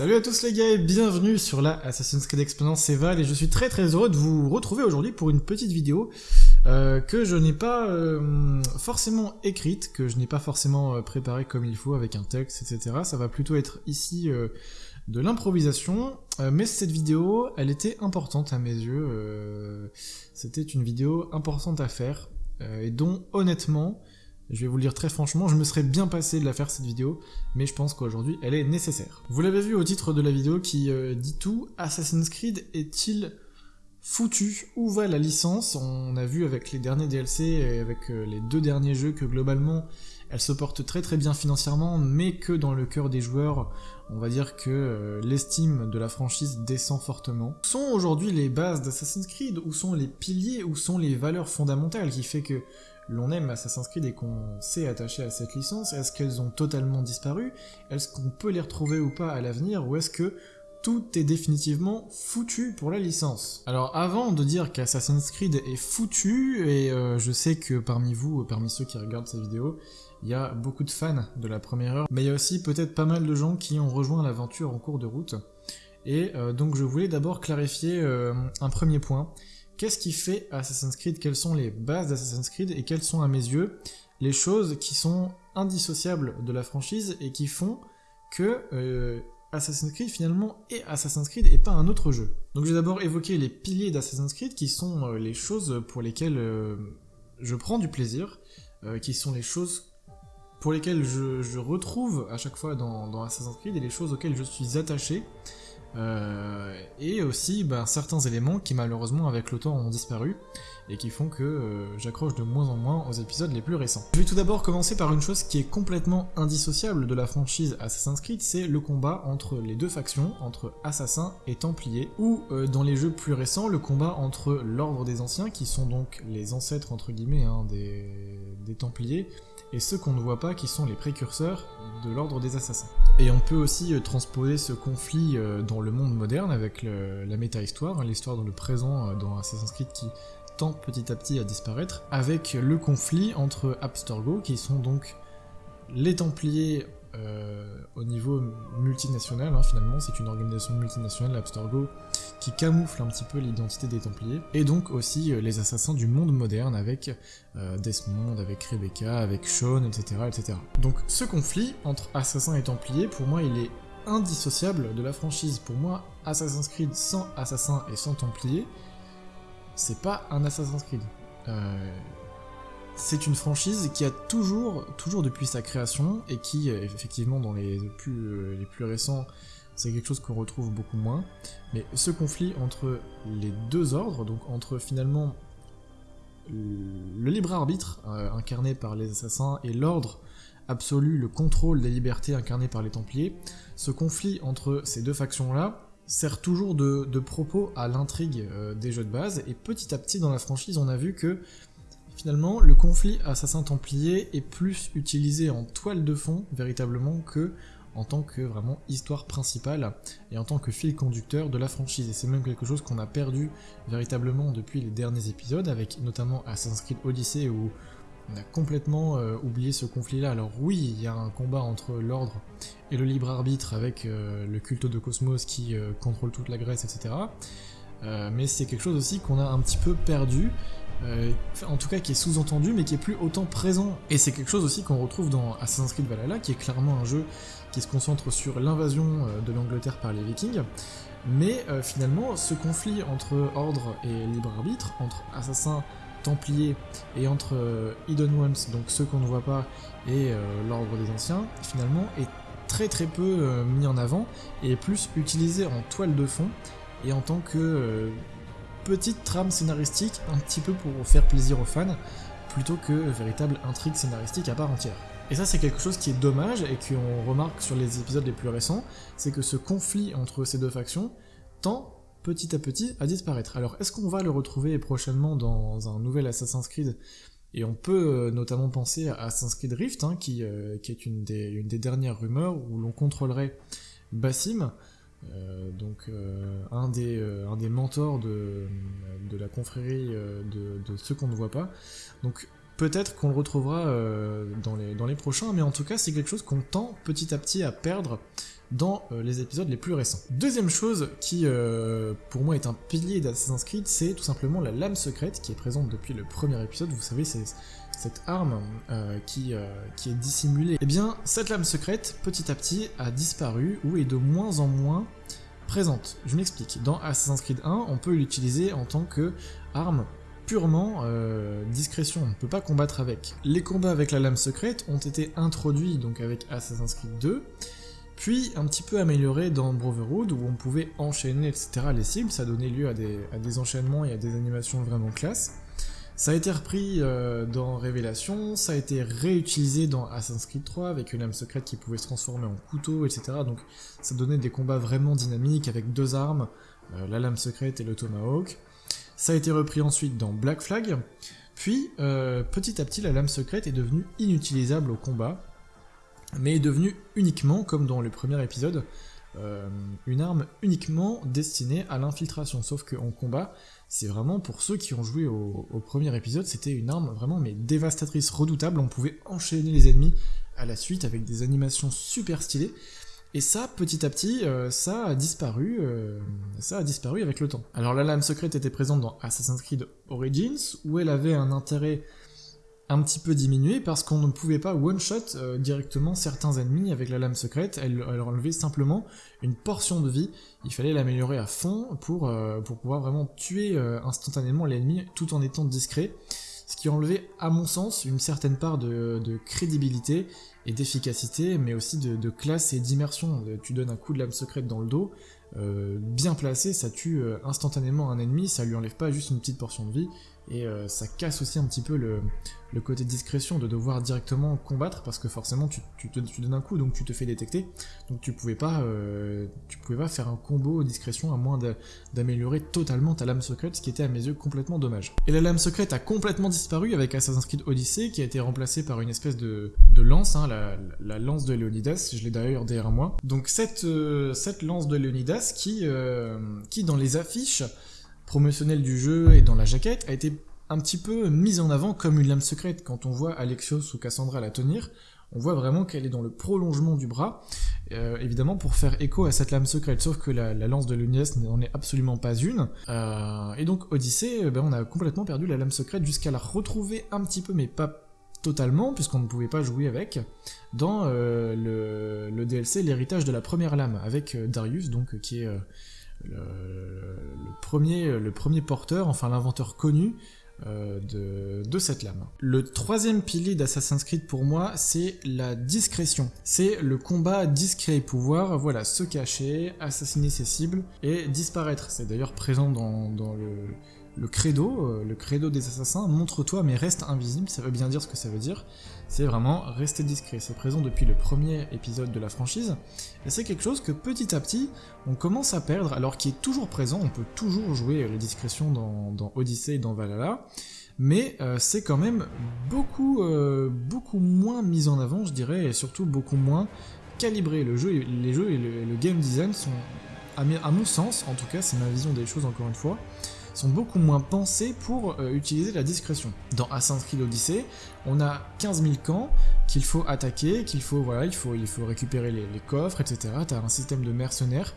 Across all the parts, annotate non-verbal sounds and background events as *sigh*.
Salut à tous les gars et bienvenue sur la Assassin's Creed Experience Eval et je suis très très heureux de vous retrouver aujourd'hui pour une petite vidéo euh, que je n'ai pas euh, forcément écrite, que je n'ai pas forcément euh, préparée comme il faut avec un texte, etc. Ça va plutôt être ici de l'improvisation, mais cette vidéo, elle était importante à mes yeux. C'était une vidéo importante à faire et dont honnêtement, je vais vous le dire très franchement, je me serais bien passé de la faire cette vidéo, mais je pense qu'aujourd'hui elle est nécessaire. Vous l'avez vu au titre de la vidéo qui euh, dit tout, Assassin's Creed est-il foutu? Où va la licence? On a vu avec les derniers DLC et avec euh, les deux derniers jeux que globalement elle se porte très très bien financièrement, mais que dans le cœur des joueurs, on va dire que euh, l'estime de la franchise descend fortement. Où sont aujourd'hui les bases d'Assassin's Creed? Où sont les piliers? Où sont les valeurs fondamentales qui fait que l'on aime Assassin's Creed et qu'on s'est attaché à cette licence, est-ce qu'elles ont totalement disparu? Est-ce qu'on peut les retrouver ou pas à l'avenir? Ou est-ce que tout est définitivement foutu pour la licence? Alors avant de dire qu'Assassin's Creed est foutu, et euh, je sais que parmi vous, parmi ceux qui regardent cette vidéo, il y a beaucoup de fans de la première heure, mais il y a aussi peut-être pas mal de gens qui ont rejoint l'aventure en cours de route. Et euh, donc je voulais d'abord clarifier euh, un premier point, Qu'est-ce qui fait Assassin's Creed? Quelles sont les bases d'Assassin's Creed? Et quelles sont à mes yeux les choses qui sont indissociables de la franchise et qui font que euh, Assassin's Creed finalement est Assassin's Creed et pas un autre jeu? Donc j'ai d'abord évoqué les piliers d'Assassin's Creed qui sont euh, les choses pour lesquelles euh, je prends du plaisir, qui sont les choses pour lesquelles je, retrouve à chaque fois dans Assassin's Creed et les choses auxquelles je suis attaché euh, et aussi ben, certains éléments qui malheureusement avec le temps ont disparu et qui font que euh, j'accroche de moins en moins aux épisodes les plus récents. Je vais tout d'abord commencer par une chose qui est complètement indissociable de la franchise Assassin's Creed, c'est le combat entre les deux factions, entre assassins et templiers, ou euh, dans les jeux plus récents, le combat entre l'ordre des anciens, qui sont donc les ancêtres entre guillemets hein, des, des templiers, et ceux qu'on ne voit pas qui sont les précurseurs de l'ordre des assassins. Et on peut aussi euh, transposer ce conflit euh, dans le monde moderne avec la méta-histoire, hein, l'histoire dans le présent euh, dans Assassin's Creed qui tend petit à petit à disparaître, avec le conflit entre Abstergo, qui sont donc les Templiers au niveau multinational, hein, finalement, c'est une organisation multinationale, l'Abstergo, qui camoufle un petit peu l'identité des Templiers, et donc aussi euh, les assassins du monde moderne avec euh, Desmond, avec Rebecca, avec Sean, etc.. Donc ce conflit entre assassins et Templiers, pour moi, il est indissociable de la franchise. Pour moi, Assassin's Creed sans assassins et sans Templiers, c'est pas un Assassin's Creed. Euh, c'est une franchise qui a toujours, toujours depuis sa création, et qui, euh, effectivement, dans les plus, euh, les plus récents, c'est quelque chose qu'on retrouve beaucoup moins. Mais ce conflit entre les deux ordres, donc entre finalement le libre arbitre euh, incarné par les assassins et l'ordre absolu, le contrôle des libertés incarné par les Templiers, ce conflit entre ces deux factions-là sert toujours de, propos à l'intrigue des jeux de base, et petit à petit dans la franchise on a vu que Finalement, le conflit assassin-templier est plus utilisé en toile de fond, véritablement, que en tant que vraiment histoire principale et en tant que fil conducteur de la franchise. Et c'est même quelque chose qu'on a perdu véritablement depuis les derniers épisodes, avec notamment Assassin's Creed Odyssey où on a complètement euh, oublié ce conflit-là. Alors oui, il y a un combat entre l'ordre et le libre arbitre avec euh, le culte de Cosmos qui euh, contrôle toute la Grèce, etc. mais c'est quelque chose aussi qu'on a un petit peu perdu euh, en tout cas qui est sous-entendu mais qui est plus autant présent. Et c'est quelque chose aussi qu'on retrouve dans Assassin's Creed Valhalla, qui est clairement un jeu qui se concentre sur l'invasion euh, de l'Angleterre par les Vikings, mais euh, finalement ce conflit entre ordre et libre arbitre, entre assassins, templiers et entre Hidden Ones, donc ceux qu'on ne voit pas, et l'ordre des anciens, finalement est très très peu mis en avant et est plus utilisé en toile de fond et en tant que petite trame scénaristique un petit peu pour faire plaisir aux fans, plutôt que véritable intrigue scénaristique à part entière. Et ça c'est quelque chose qui est dommage et qu'on remarque sur les épisodes les plus récents, c'est que ce conflit entre ces deux factions tend petit à petit à disparaître. Alors est-ce qu'on va le retrouver prochainement dans un nouvel Assassin's Creed? Et on peut euh, notamment penser à Assassin's Creed Rift, hein, qui, euh, qui, est une des, une des dernières rumeurs où l'on contrôlerait Bassim, euh, donc euh, un, des, euh, un des mentors de, de la confrérie de, de ceux qu'on ne voit pas. Donc peut-être qu'on le retrouvera euh, dans, les, dans les prochains, mais en tout cas c'est quelque chose qu'on tend petit à petit à perdre dans euh, les épisodes les plus récents. Deuxième chose qui euh, pour moi est un pilier d'Assassin's Creed, c'est tout simplement la lame secrète qui est présente depuis le premier épisode, vous savez c'est cette arme qui, qui est dissimulée. Eh bien cette lame secrète petit à petit a disparu ou est de moins en moins présente. Je m'explique. Dans Assassin's Creed 1, on peut l'utiliser en tant que arme purement euh, discrétion, on ne peut pas combattre avec. Les combats avec la lame secrète ont été introduits donc avec Assassin's Creed 2, puis un petit peu améliorés dans Brotherhood où on pouvait enchaîner etc. les cibles, ça donnait lieu à des, à des enchaînements et à des animations vraiment classe. Ça a été repris euh, dans Révélation, ça a été réutilisé dans Assassin's Creed 3 avec une lame secrète qui pouvait se transformer en couteau, etc. Donc ça donnait des combats vraiment dynamiques avec deux armes, euh, la lame secrète et le tomahawk. Ça a été repris ensuite dans Black Flag, puis euh, petit à petit la lame secrète est devenue inutilisable au combat, mais est devenue uniquement, comme dans le premier épisode, euh, une arme uniquement destinée à l'infiltration, sauf qu'en combat, c'est vraiment pour ceux qui ont joué au, premier épisode, c'était une arme vraiment mais dévastatrice, redoutable, on pouvait enchaîner les ennemis à la suite avec des animations super stylées, et ça, petit à petit, euh, ça a disparu, euh, ça a disparu avec le temps. Alors la lame secrète était présente dans Assassin's Creed Origins, où elle avait un intérêt un petit peu diminué parce qu'on ne pouvait pas one-shot euh, directement certains ennemis avec la lame secrète, elle, enlevait simplement une portion de vie, il fallait l'améliorer à fond pour, pour pouvoir vraiment tuer instantanément l'ennemi tout en étant discret, ce qui enlevait à mon sens une certaine part de, de crédibilité et d'efficacité, mais aussi de, classe et d'immersion. Tu donnes un coup de lame secrète dans le dos, euh, bien placé, ça tue euh, instantanément un ennemi, ça lui enlève pas juste une petite portion de vie, et euh, ça casse aussi un petit peu le, côté discrétion de devoir directement combattre parce que forcément tu, donnes un coup donc tu te fais détecter donc tu pouvais pas euh, tu pouvais pas faire un combo discrétion à moins d'améliorer totalement ta lame secrète ce qui était à mes yeux complètement dommage. Et la lame secrète a complètement disparu avec Assassin's Creed Odyssey qui a été remplacée par une espèce de, lance, hein, la, lance de Leonidas, je l'ai d'ailleurs derrière moi. Donc cette, euh, cette lance de Leonidas qui, qui dans les affiches promotionnel du jeu et dans la jaquette a été un petit peu mise en avant comme une lame secrète. Quand on voit Alexios ou Cassandra la tenir, on voit vraiment qu'elle est dans le prolongement du bras, euh, évidemment pour faire écho à cette lame secrète, sauf que la, lance de Lunias n'en est absolument pas une. Euh, et donc Odyssée, euh, ben, on a complètement perdu la lame secrète jusqu'à la retrouver un petit peu, mais pas totalement, puisqu'on ne pouvait pas jouer avec, dans le, le, DLC L'héritage de la première lame, avec Darius, donc qui est le, premier, le premier porteur, enfin l'inventeur connu euh, de, cette lame. Le troisième pilier d'Assassin's Creed pour moi, c'est la discrétion. C'est le combat discret, pouvoir voilà, se cacher, assassiner ses cibles et disparaître. C'est d'ailleurs présent dans, dans le, le credo, euh, le credo des assassins, montre-toi mais reste invisible, ça veut bien dire ce que ça veut dire, c'est vraiment rester discret, c'est présent depuis le premier épisode de la franchise, et c'est quelque chose que petit à petit, on commence à perdre, alors qu'il est toujours présent, on peut toujours jouer la discrétion dans, Odyssey et dans Valhalla, mais euh, c'est quand même beaucoup, euh, beaucoup moins mis en avant, je dirais, et surtout beaucoup moins calibré. Le jeu, les jeux et le game design sont, à mon sens, en tout cas, c'est ma vision des choses encore une fois, sont beaucoup moins pensés pour euh, utiliser la discrétion. Dans Assassin's Creed Odyssey, on a 15 000 camps qu'il faut attaquer, qu'il faut, voilà, il faut, il faut récupérer les, coffres, etc. Tu as un système de mercenaires.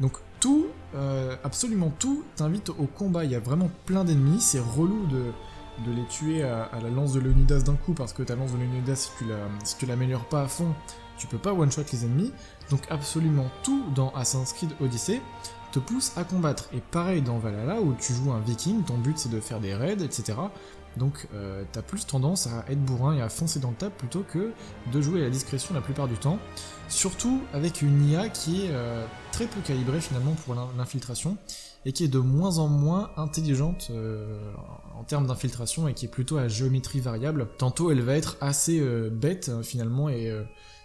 Donc tout, euh, absolument tout, t'invite au combat. Il y a vraiment plein d'ennemis, c'est relou de, de les tuer à, la lance de Leonidas d'un coup, parce que ta lance de Leonidas, si tu l'améliores pas à fond, tu peux pas one-shot les ennemis. Donc absolument tout dans Assassin's Creed Odyssey te pousse à combattre. Et pareil dans Valhalla, où tu joues un viking, ton but c'est de faire des raids, etc. Donc euh, t'as plus tendance à être bourrin et à foncer dans le tas plutôt que de jouer à la discrétion la plupart du temps. Surtout avec une IA qui est euh, très peu calibrée finalement pour l'infiltration et qui est de moins en moins intelligente euh, en termes d'infiltration et qui est plutôt à géométrie variable. Tantôt elle va être assez bête finalement et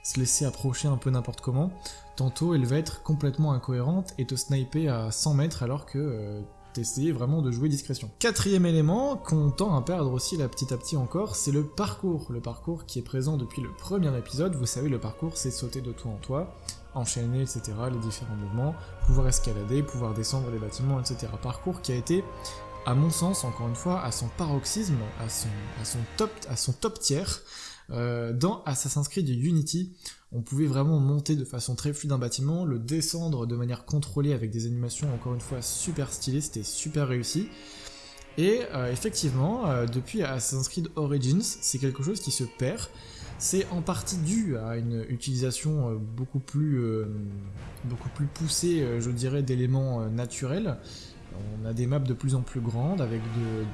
se laisser approcher un peu n'importe comment. Tantôt, elle va être complètement incohérente et te sniper à 100 mètres alors que euh, t'essayais vraiment de jouer discrétion. Quatrième élément qu'on tend à perdre aussi là petit à petit encore, c'est le parcours. Le parcours qui est présent depuis le premier épisode. Vous savez, le parcours, c'est sauter de toi en toi, enchaîner, etc., les différents mouvements, pouvoir escalader, pouvoir descendre les bâtiments, etc. Parcours qui a été à mon sens, encore une fois, à son paroxysme, à son, à son, top, à son top tiers. Euh, dans Assassin's Creed Unity, on pouvait vraiment monter de façon très fluide un bâtiment, le descendre de manière contrôlée avec des animations encore une fois super stylées, c'était super réussi. Et euh, effectivement, euh, depuis Assassin's Creed Origins, c'est quelque chose qui se perd. C'est en partie dû à une utilisation beaucoup plus, beaucoup plus poussée, je dirais, d'éléments naturels. On a des maps de plus en plus grandes avec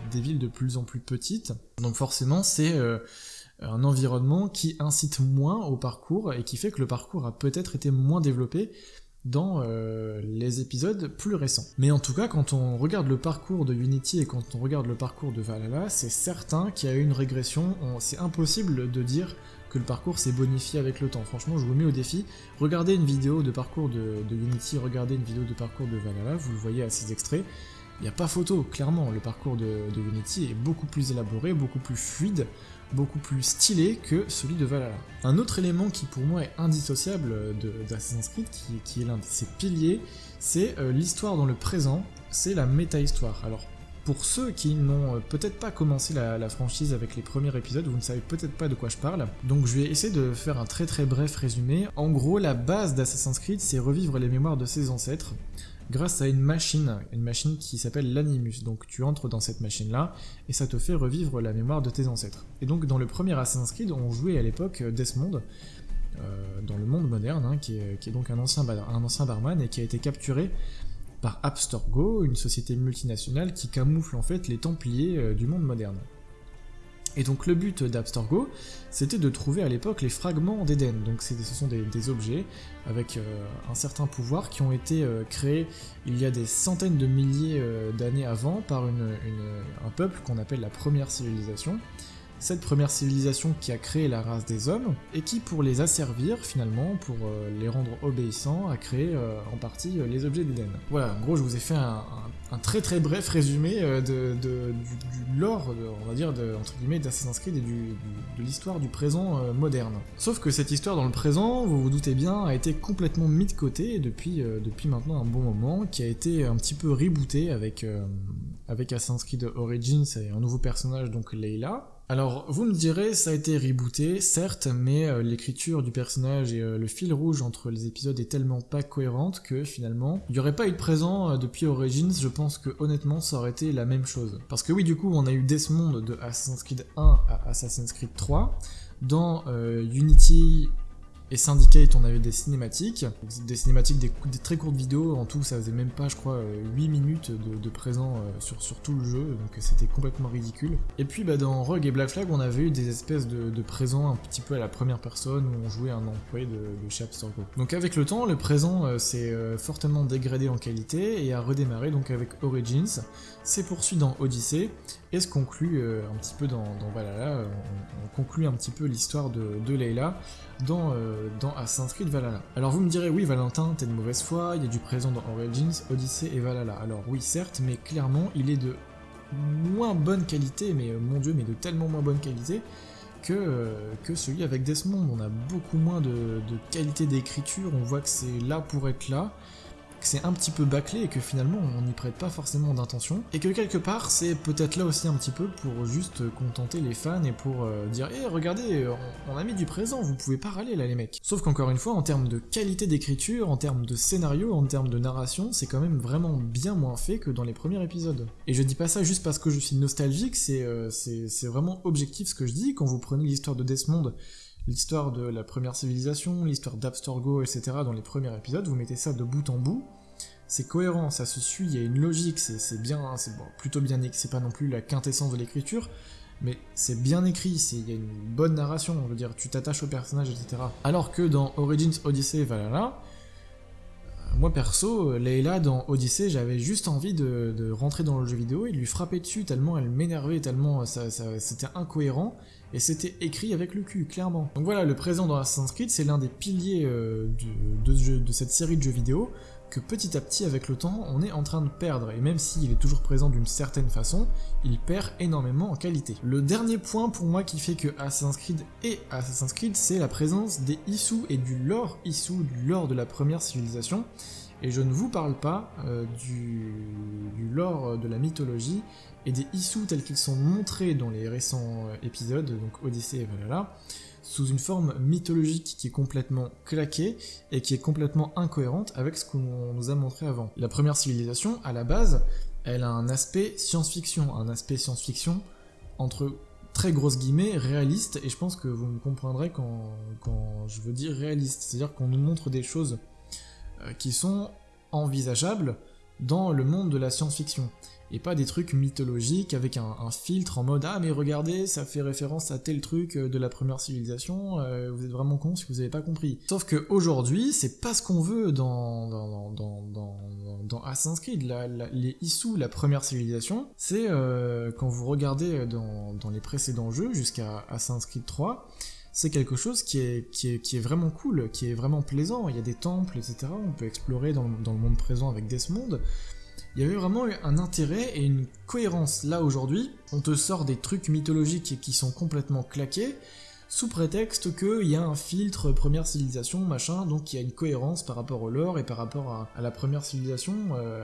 des villes de plus en plus petites. Donc forcément, c'est un environnement qui incite moins au parcours et qui fait que le parcours a peut-être été moins développé dans euh, les épisodes plus récents. Mais en tout cas, quand on regarde le parcours de Unity et quand on regarde le parcours de Valhalla, c'est certain qu'il y a eu une régression. C'est impossible de dire que le parcours s'est bonifié avec le temps. Franchement, je vous mets au défi. Regardez une vidéo de parcours de, Unity, regardez une vidéo de parcours de Valhalla, vous le voyez à ces extraits. Il n'y a pas photo, clairement, le parcours de Unity est beaucoup plus élaboré, beaucoup plus fluide, beaucoup plus stylé que celui de Valhalla. Un autre élément qui pour moi est indissociable d'Assassin's Creed, qui, est l'un de ses piliers, c'est euh, l'histoire dans le présent, c'est la méta-histoire. Alors pour ceux qui n'ont euh, peut-être pas commencé la, franchise avec les premiers épisodes, vous ne savez peut-être pas de quoi je parle, donc je vais essayer de faire un très très bref résumé. En gros, la base d'Assassin's Creed, c'est revivre les mémoires de ses ancêtres, grâce à une machine, une machine qui s'appelle l'Animus. Donc tu entres dans cette machine-là et ça te fait revivre la mémoire de tes ancêtres. Et donc dans le premier Assassin's Creed, on jouait à l'époque Desmond, euh, dans le monde moderne, hein, qui, est, donc un ancien, barman et qui a été capturé par Abstergo, une société multinationale qui camoufle en fait les Templiers euh, du monde moderne. Et donc le but d'Abstergo, c'était de trouver à l'époque les fragments d'Éden. Donc ce sont des, objets avec euh, un certain pouvoir qui ont été euh, créés il y a des centaines de milliers euh, d'années avant par un peuple qu'on appelle la première civilisation cette première civilisation qui a créé la race des hommes, et qui, pour les asservir finalement, pour euh, les rendre obéissants, a créé euh, en partie euh, les objets d'Eden. Voilà, en gros, je vous ai fait un, très très bref résumé de, du, lore, on va dire, de, entre guillemets, d'Assassin's Creed et de l'histoire du présent moderne. Sauf que cette histoire dans le présent, vous vous doutez bien, a été complètement mise de côté depuis, depuis maintenant un bon moment, qui a été un petit peu rebootée avec, avec Assassin's Creed Origins et un nouveau personnage, donc Leila, alors, vous me direz, ça a été rebooté, certes, mais euh, l'écriture du personnage et euh, le fil rouge entre les épisodes est tellement pas cohérente que finalement, il n'y aurait pas eu de présent euh, depuis Origins, je pense que honnêtement, ça aurait été la même chose. Parce que oui, du coup, on a eu Desmond de Assassin's Creed 1 à Assassin's Creed 3. Dans Unity, et Syndicate, on avait des cinématiques, des cinématiques, des, très courtes vidéos, en tout ça faisait même pas, je crois, 8 euh, minutes de, présent euh, sur, sur, tout le jeu, donc c'était complètement ridicule. Et puis bah, dans Rogue et Black Flag, on avait eu des espèces de, présents un petit peu à la première personne, où on jouait un employé de, de chez Donc avec le temps, le présent euh, s'est fortement dégradé en qualité et a redémarré donc avec Origins, s'est poursuivi dans Odyssey, et se conclut un petit peu dans, dans Valhalla, on, conclut un petit peu l'histoire de, de Layla dans dans Assassin's Creed Valhalla. Alors vous me direz, oui Valentin, t'es de mauvaise foi, il y a du présent dans Origins, Odyssey et Valhalla. Alors oui certes, mais clairement il est de moins bonne qualité, mais euh, mon dieu, mais de tellement moins bonne qualité, que, euh, que celui avec Desmond. On a beaucoup moins de, de qualité d'écriture, on voit que c'est là pour être là, que c'est un petit peu bâclé et que finalement on n'y prête pas forcément d'intention, et que quelque part c'est peut-être là aussi un petit peu pour juste contenter les fans et pour euh, dire Eh regardez, on, a mis du présent, vous pouvez pas râler là les mecs. Sauf qu'encore une fois, en termes de qualité d'écriture, en termes de scénario, en termes de narration, c'est quand même vraiment bien moins fait que dans les premiers épisodes. Et je dis pas ça juste parce que je suis nostalgique, c'est euh, vraiment objectif ce que je dis, quand vous prenez l'histoire de Desmond, l'histoire de la première civilisation, l'histoire d'Abstorgo, etc. dans les premiers épisodes, vous mettez ça de bout en bout, c'est cohérent, ça se suit, il y a une logique, c'est bien, hein, c'est plutôt bien écrit, c'est pas non plus la quintessence de l'écriture, mais c'est bien écrit, il y a une bonne narration, on veut dire, tu t'attaches au personnage, etc. Alors que dans Origins, Odyssey euh, moi perso, Leila dans Odyssey, j'avais juste envie de, rentrer dans le jeu vidéo et de lui frapper dessus tellement elle m'énervait, tellement c'était incohérent, et c'était écrit avec le cul, clairement. Donc voilà, le présent dans Assassin's Creed, c'est l'un des piliers euh, de, cette série de jeux vidéo que petit à petit, avec le temps, on est en train de perdre, et même s'il est toujours présent d'une certaine façon, il perd énormément en qualité. Le dernier point pour moi qui fait que Assassin's Creed est Assassin's Creed, c'est la présence des Issous et du lore Issou, du lore de la première civilisation, Et je ne vous parle pas euh, du, du, lore de la mythologie et des Issus tels qu'ils sont montrés dans les récents euh, épisodes, donc Odyssée et Valhalla, sous une forme mythologique qui est complètement claquée et qui est complètement incohérente avec ce qu'on nous a montré avant. La première civilisation, à la base, elle a un aspect science-fiction, un aspect science-fiction entre très grosses guillemets, réaliste, et je pense que vous me comprendrez quand, quand je veux dire réaliste, c'est-à-dire qu'on nous montre des choses euh, qui sont envisageables dans le monde de la science-fiction et pas des trucs mythologiques avec un, filtre en mode ah mais regardez ça fait référence à tel truc euh, de la première civilisation euh, vous êtes vraiment con si vous avez pas compris sauf que aujourd'hui c'est pas ce qu'on veut dans Assassin's Creed les Issus la première civilisation c'est euh, quand vous regardez dans, dans les précédents jeux jusqu'à Assassin's Creed 3 c'est quelque chose qui est, vraiment cool, qui est vraiment plaisant. Il y a des temples, etc. On peut explorer dans, dans le monde présent avec Desmond il y avait vraiment un intérêt et une cohérence. Là aujourd'hui, on te sort des trucs mythologiques qui sont complètement claqués, sous prétexte qu'il y a un filtre première civilisation, machin, donc il y a une cohérence par rapport au lore et par rapport à, la première civilisation, euh,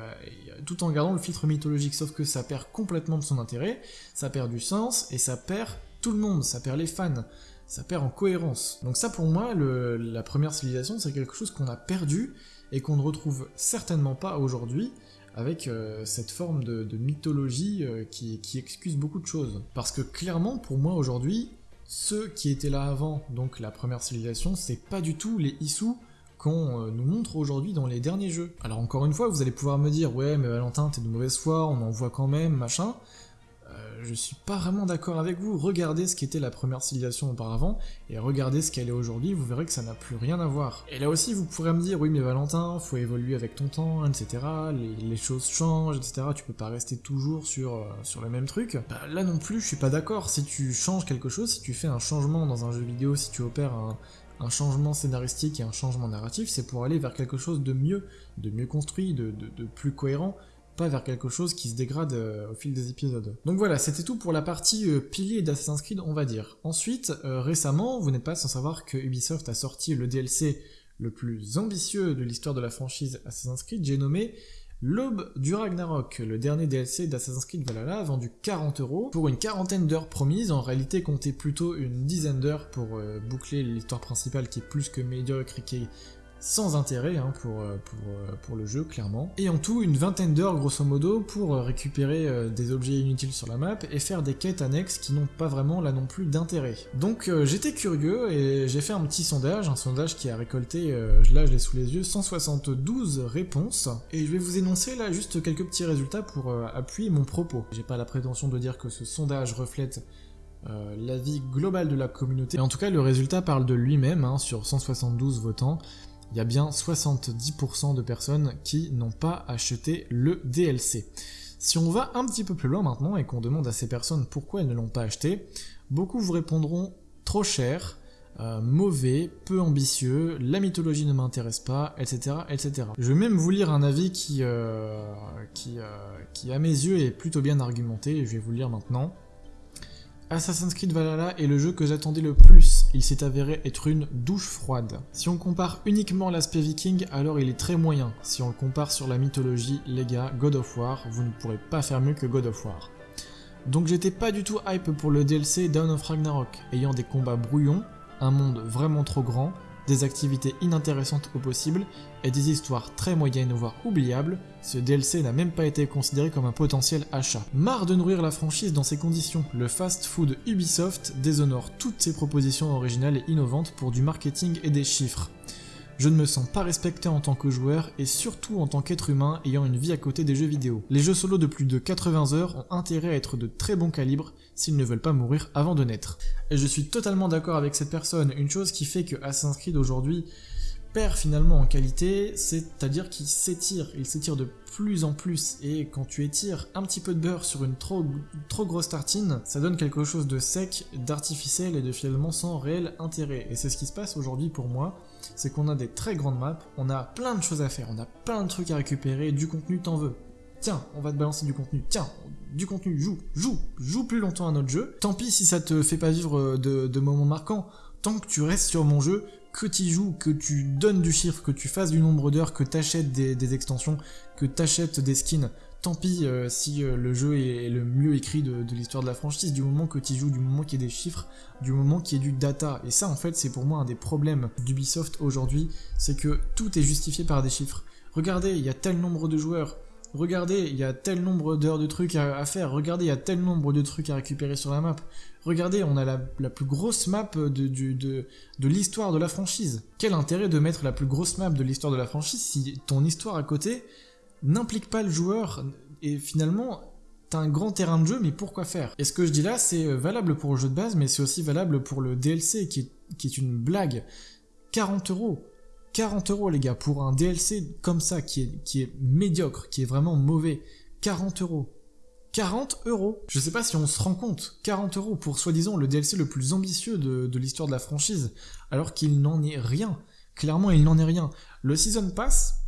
tout en gardant le filtre mythologique, sauf que ça perd complètement de son intérêt, ça perd du sens, et ça perd tout le monde, ça perd les fans, ça perd en cohérence. Donc ça pour moi, la première civilisation, c'est quelque chose qu'on a perdu, et qu'on ne retrouve certainement pas aujourd'hui, avec euh, cette forme de, mythologie euh, qui, excuse beaucoup de choses. Parce que clairement, pour moi aujourd'hui, ceux qui étaient là avant, donc la première civilisation, c'est pas du tout les Issus qu'on euh, nous montre aujourd'hui dans les derniers jeux. Alors encore une fois, vous allez pouvoir me dire, ouais mais Valentin, t'es de mauvaise foi, on en voit quand même, machin je suis pas vraiment d'accord avec vous. Regardez ce qu'était la première civilisation auparavant, et regardez ce qu'elle est aujourd'hui, vous verrez que ça n'a plus rien à voir. Et là aussi, vous pourrez me dire, oui mais Valentin, faut évoluer avec ton temps, etc., les, choses changent, etc., tu peux pas rester toujours sur, euh, le même truc. Bah, là non plus, je suis pas d'accord. Si tu changes quelque chose, si tu fais un changement dans un jeu vidéo, si tu opères un, changement scénaristique et un changement narratif, c'est pour aller vers quelque chose de mieux, de mieux construit, de plus cohérent, pas vers quelque chose qui se dégrade euh, au fil des épisodes. Donc voilà, c'était tout pour la partie euh, pilier d'Assassin's Creed, on va dire. Ensuite, euh, récemment, vous n'êtes pas sans savoir que Ubisoft a sorti le DLC le plus ambitieux de l'histoire de la franchise Assassin's Creed, j'ai nommé L'Aube du Ragnarok, le dernier DLC d'Assassin's Creed Valhalla, vendu 40 euros pour une quarantaine d'heures promises, en réalité comptez plutôt une dizaine d'heures pour boucler l'histoire principale qui est plus que médiocre et sans intérêt hein, pour, euh, pour, euh, pour, le jeu, clairement. Et en tout, une vingtaine d'heures, grosso modo, pour euh, récupérer des objets inutiles sur la map et faire des quêtes annexes qui n'ont pas vraiment là non plus d'intérêt. Donc j'étais curieux et j'ai fait un petit sondage, un sondage qui a récolté, là je l'ai sous les yeux, 172 réponses. Et je vais vous énoncer là juste quelques petits résultats pour appuyer mon propos. J'ai pas la prétention de dire que ce sondage reflète l'avis global de la communauté. Mais en tout cas, le résultat parle de lui-même, hein, sur 172 votants il y a bien 70% de personnes qui n'ont pas acheté le DLC. Si on va un petit peu plus loin maintenant et qu'on demande à ces personnes pourquoi elles ne l'ont pas acheté, beaucoup vous répondront trop cher, euh, mauvais, peu ambitieux, la mythologie ne m'intéresse pas, etc., etc. Je vais même vous lire un avis qui, euh, euh, qui à mes yeux est plutôt bien argumenté, et je vais vous le lire maintenant. Assassin's Creed Valhalla est le jeu que j'attendais le plus, il s'est avéré être une douche froide. Si on compare uniquement l'aspect viking, alors il est très moyen. Si on le compare sur la mythologie, les gars, God of War, vous ne pourrez pas faire mieux que God of War. Donc j'étais pas du tout hype pour le DLC Dawn of Ragnarok, ayant des combats brouillons, un monde vraiment trop grand, des activités inintéressantes au possible et des histoires très moyennes voire oubliables, ce DLC n'a même pas été considéré comme un potentiel achat. Marre de nourrir la franchise dans ces conditions, le fast-food Ubisoft déshonore toutes ses propositions originales et innovantes pour du marketing et des chiffres. Je ne me sens pas respecté en tant que joueur et surtout en tant qu'être humain ayant une vie à côté des jeux vidéo. Les jeux solo de plus de 80 heures ont intérêt à être de très bon calibre s'ils ne veulent pas mourir avant de naître. Et je suis totalement d'accord avec cette personne, une chose qui fait que Assassin's Creed aujourd'hui perd finalement en qualité, c'est-à-dire qu'il s'étire, il s'étire de plus en plus, et quand tu étires un petit peu de beurre sur une trop, trop grosse tartine, ça donne quelque chose de sec, d'artificiel et de finalement sans réel intérêt. Et c'est ce qui se passe aujourd'hui pour moi, c'est qu'on a des très grandes maps, on a plein de choses à faire, on a plein de trucs à récupérer, du contenu t'en veux. Tiens, on va te balancer du contenu, tiens, du contenu, joue, joue, joue plus longtemps à notre jeu. Tant pis si ça te fait pas vivre de, de moments marquants, tant que tu restes sur mon jeu, que tu joues, que tu donnes du chiffre, que tu fasses du nombre d'heures, que tu achètes des, extensions, que tu achètes des skins, tant pis euh, si euh, le jeu est, le mieux écrit de, l'histoire de la franchise, du moment que tu joues, du moment qu'il y ait des chiffres, du moment qu'il y ait du data. Et ça, en fait, c'est pour moi un des problèmes d'Ubisoft aujourd'hui, c'est que tout est justifié par des chiffres. Regardez, il y a tel nombre de joueurs, Regardez, il y a tel nombre d'heures de trucs à, faire. Regardez, il y a tel nombre de trucs à récupérer sur la map. Regardez, on a la, plus grosse map de, de l'histoire de la franchise. Quel intérêt de mettre la plus grosse map de l'histoire de la franchise si ton histoire à côté n'implique pas le joueur et finalement t'as un grand terrain de jeu, mais pourquoi faire? Et ce que je dis là, c'est valable pour le jeu de base, mais c'est aussi valable pour le DLC qui est, une blague. 40 euros. 40 euros les gars, pour un DLC comme ça, qui est, qui est médiocre, qui est vraiment mauvais. 40 euros. 40 euros Je sais pas si on se rend compte, 40 euros pour soi-disant le DLC le plus ambitieux de, de l'histoire de la franchise, alors qu'il n'en est rien. Clairement, il n'en est rien. Le Season Pass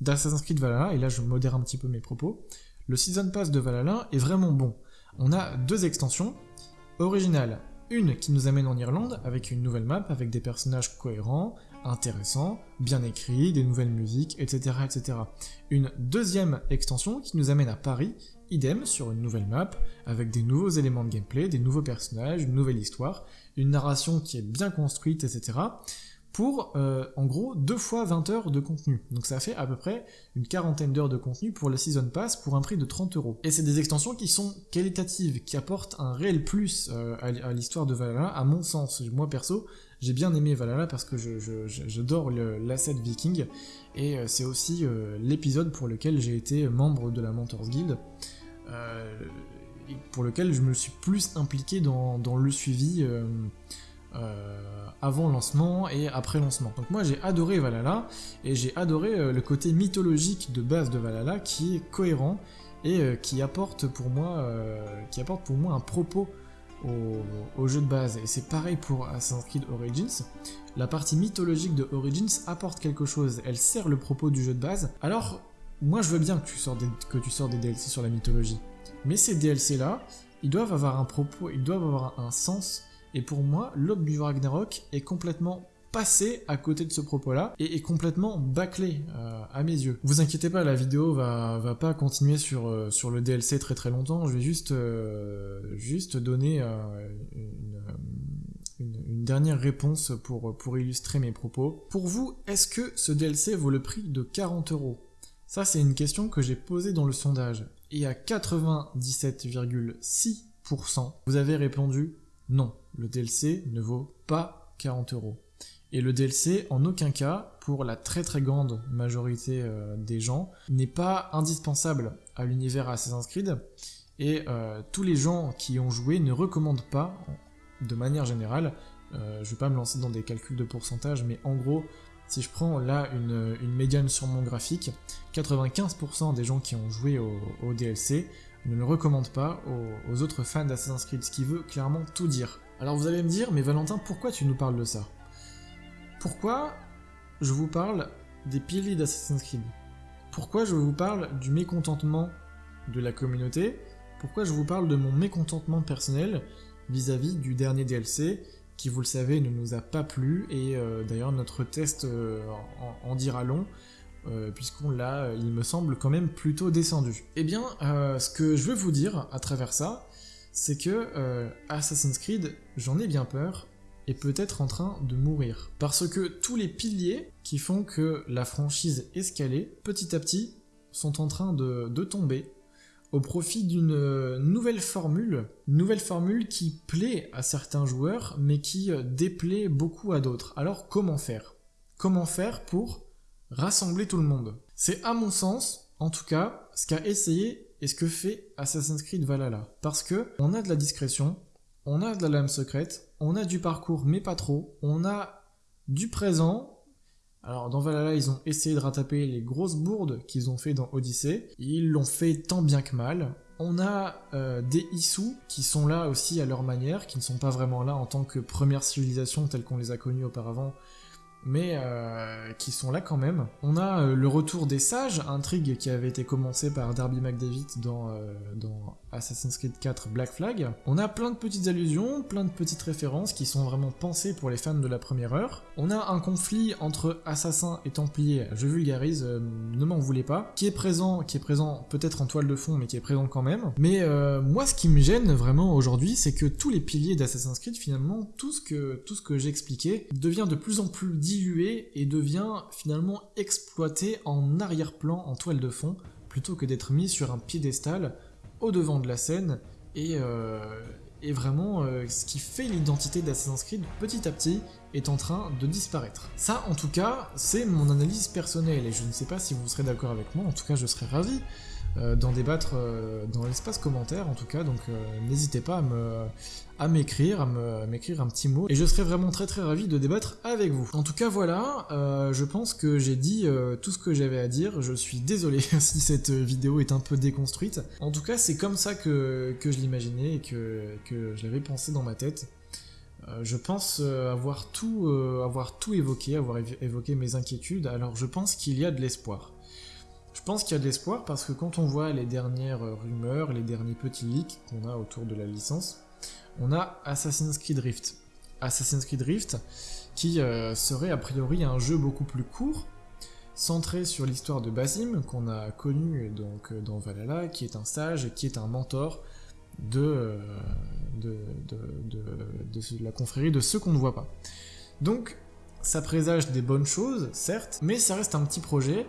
d'Assassin's Creed Valhalla, et là je modère un petit peu mes propos, le Season Pass de Valhalla est vraiment bon. On a deux extensions, originales, une qui nous amène en Irlande avec une nouvelle map, avec des personnages cohérents, intéressant, bien écrit, des nouvelles musiques, etc., etc. Une deuxième extension qui nous amène à Paris, idem sur une nouvelle map, avec des nouveaux éléments de gameplay, des nouveaux personnages, une nouvelle histoire, une narration qui est bien construite, etc pour euh, en gros deux fois 20 heures de contenu. Donc ça fait à peu près une quarantaine d'heures de contenu pour le Season Pass pour un prix de 30 euros. Et c'est des extensions qui sont qualitatives, qui apportent un réel plus euh, à, l'histoire de Valhalla, à mon sens. Moi perso, j'ai bien aimé Valhalla parce que j'adore l'asset viking, et euh, c'est aussi l'épisode pour lequel j'ai été membre de la Mentors Guild. pour lequel je me suis plus impliqué dans, le suivi avant lancement et après lancement. Donc moi j'ai adoré Valhalla et j'ai adoré euh, le côté mythologique de base de Valhalla qui est cohérent et euh, qui apporte pour moi qui apporte pour moi un propos au, jeu de base. Et c'est pareil pour Assassin's Creed Origins. La partie mythologique de Origins apporte quelque chose, elle sert le propos du jeu de base. Alors, moi je veux bien que tu sors que tu sors des DLC sur la mythologie. Mais ces DLC là, ils doivent avoir un propos, ils doivent avoir un sens et pour moi, l'aube du Ragnarok est complètement passé à côté de ce propos-là et est complètement bâclé euh, à mes yeux. Vous inquiétez pas, la vidéo va, va pas continuer sur, euh, le DLC très très longtemps, je vais juste, euh, donner une, une, dernière réponse pour, pour illustrer mes propos. Pour vous, est-ce que ce DLC vaut le prix de 40 euros? Ça c'est une question que j'ai posée dans le sondage et à 97,6%, vous avez répondu non, le DLC ne vaut pas 40 euros. Et le DLC, en aucun cas, pour la très très grande majorité euh, des gens, n'est pas indispensable à l'univers Assassin's Creed. Et euh, tous les gens qui ont joué ne recommandent pas, de manière générale, euh, je vais pas me lancer dans des calculs de pourcentage, mais en gros, si je prends là une, médiane sur mon graphique, 95% des gens qui ont joué au DLC ne le recommande pas aux, autres fans d'Assassin's Creed, ce qui veut clairement tout dire. Alors vous allez me dire, mais Valentin, pourquoi tu nous parles de ça? Pourquoi je vous parle des piliers d'Assassin's Creed? Pourquoi je vous parle du mécontentement de la communauté? Pourquoi je vous parle de mon mécontentement personnel vis-à-vis du dernier DLC qui, vous le savez, ne nous a pas plu, et euh, d'ailleurs notre test euh, en dira long, euh, puisqu'on l'a, il me semble, quand même plutôt descendu? Eh bien, ce que je veux vous dire à travers ça, c'est que Assassin's Creed, j'en ai bien peur, est peut-être en train de mourir. Parce que tous les piliers qui font que la franchise escalée, petit à petit, sont en train de, de tomber au profit d'une nouvelle formule, nouvelle formule qui plaît à certains joueurs, mais qui déplaît beaucoup à d'autres. Alors comment faire? Comment faire pour rassembler tout le monde? C'est à mon sens, en tout cas, ce qu'a essayé et ce que fait Assassin's Creed Valhalla? Parce que on a de la discrétion, on a de la lame secrète, on a du parcours mais pas trop, on a du présent. Alors dans Valhalla, ils ont essayé de rattraper les grosses bourdes qu'ils ont fait dans Odyssey. Ils l'ont fait tant bien que mal. On a euh, des Issus qui sont là aussi à leur manière, qui ne sont pas vraiment là en tant que première civilisation telle qu'on les a connues auparavant, mais euh, qui sont là quand même. On a euh, le retour des sages, intrigue qui avait été commencée par Darby McDavid dans, euh, Assassin's Creed 4 Black Flag. On a plein de petites allusions, plein de petites références qui sont vraiment pensées pour les fans de la première heure. On a un conflit entre assassins et templiers, je vulgarise, ne m'en voulez pas, qui est présent, qui est présent peut-être en toile de fond, mais qui est présent quand même. Mais moi, ce qui me gêne vraiment aujourd'hui, c'est que tous les piliers d'Assassin's Creed, finalement, tout ce que, tout ce que j'ai expliqué devient de plus en plus et devient finalement exploité en arrière-plan, en toile de fond, plutôt que d'être mis sur un piédestal au devant de la scène. Et, euh, vraiment euh, ce qui fait l'identité d'Assassin's Creed petit à petit est en train de disparaître. Ça en tout cas c'est mon analyse personnelle. Et je ne sais pas si vous serez d'accord avec moi, en tout cas je serais ravi euh, d'en débattre dans l'espace commentaire en tout cas, donc n'hésitez pas à me à m'écrire, à m'écrire un petit mot, et je serais vraiment très très ravi de débattre avec vous. En tout cas voilà, je pense que j'ai dit tout ce que j'avais à dire, je suis désolé *laughs* si cette vidéo est un peu déconstruite. En tout cas c'est comme ça que, je l'imaginais et que, je l'avais pensé dans ma tête. je pense avoir tout, avoir tout évoqué, avoir évoqué mes inquiétudes, alors je pense qu'il y a de l'espoir. Je pense qu'il y a de l'espoir parce que quand on voit les dernières rumeurs, les derniers petits leaks qu'on a autour de la licence, on a Assassin's Creed Rift. Assassin's Creed Rift qui euh, serait a priori un jeu beaucoup plus court, centré sur l'histoire de Basim qu'on a connu donc euh, dans Valhalla, qui est un sage et qui est un mentor de, euh, la confrérie de ceux qu'on ne voit pas. Donc ça présage des bonnes choses, certes, mais ça reste un petit projet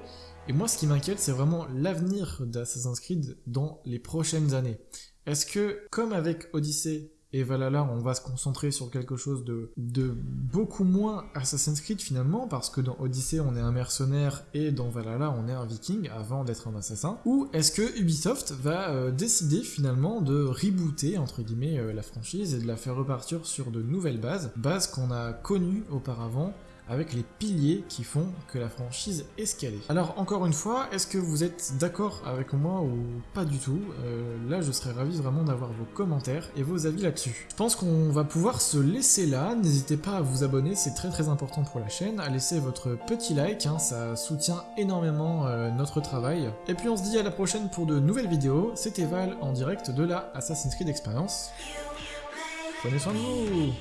et moi, ce qui m'inquiète, c'est vraiment l'avenir d'Assassin's Creed dans les prochaines années. Est-ce que, comme avec Odyssey et Valhalla, on va se concentrer sur quelque chose de, beaucoup moins Assassin's Creed finalement, parce que dans Odyssey, on est un mercenaire et dans Valhalla, on est un viking avant d'être un assassin? Ou est-ce que Ubisoft va euh, décider finalement de rebooter, entre guillemets, euh, la franchise et de la faire repartir sur de nouvelles bases, bases qu'on a connues auparavant avec les piliers qui font que la franchise est scalée. Alors encore une fois, est-ce que vous êtes d'accord avec moi ou pas du tout? Euh, Là je serais ravi vraiment d'avoir vos commentaires et vos avis là-dessus. Je pense qu'on va pouvoir se laisser là, n'hésitez pas à vous abonner, c'est très très important pour la chaîne, à laisser votre petit like, hein, ça soutient énormément euh, notre travail. Et puis on se dit à la prochaine pour de nouvelles vidéos, c'était Val en direct de la Assassin's Creed Experience. Prenez soin de vous